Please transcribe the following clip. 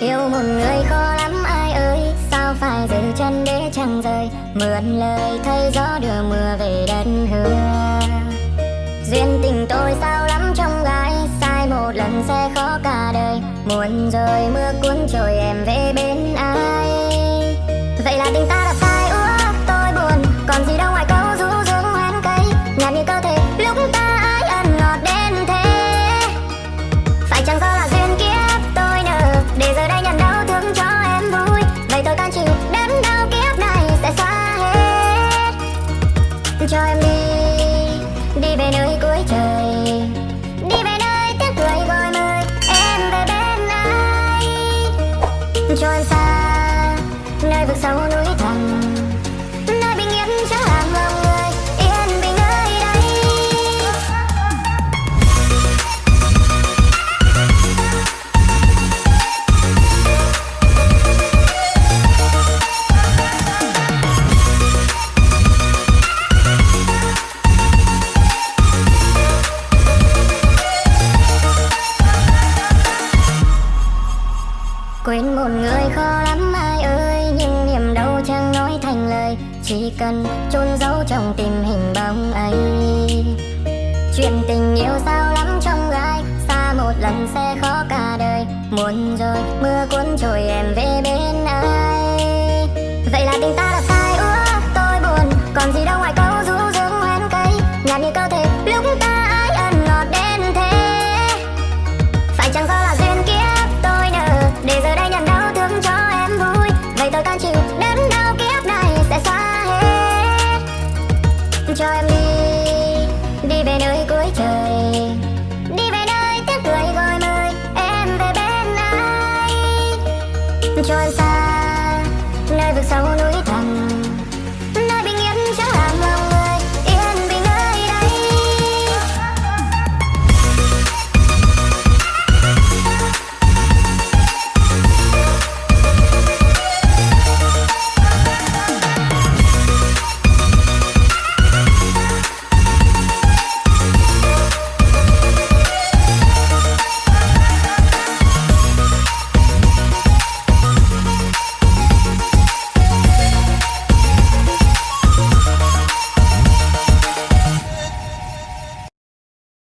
Yêu một người khó lắm, ai ơi? Sao phải giữ chân để chẳng rời? Mượn lời thấy gió đưa mưa về đất hương. Duyên tình tôi sao lắm trong gái Sai một lần sẽ khó cả đời. Muộn rồi mưa cuốn trôi em về bên ai? Vậy là tình ta đã sai úa, tôi buồn. Còn gì đâu ngoài câu rũ rướng hoen cây Nhạt như cơ thể lúc ta ái ân ngọt đến thế. Phải chẳng do là về nơi cuối trời. Đi về nơi tiếng cười gọi mời em về bên ai? Cho xa, nơi vực sâu núi Quên một người khó lắm ai ơi, Nhưng niềm đau chẳng nói thành lời. Chỉ cần chôn giấu trong tim hình bóng ấy. Chuyện tình yêu sao lắm trong gai, Xa một lần sẽ khó cả đời. Muộn rồi, mưa cuốn trôi em về bên ai. Vậy là tình ta đã sai, ước tôi buồn. Còn gì đâu 強さライブさを抜いて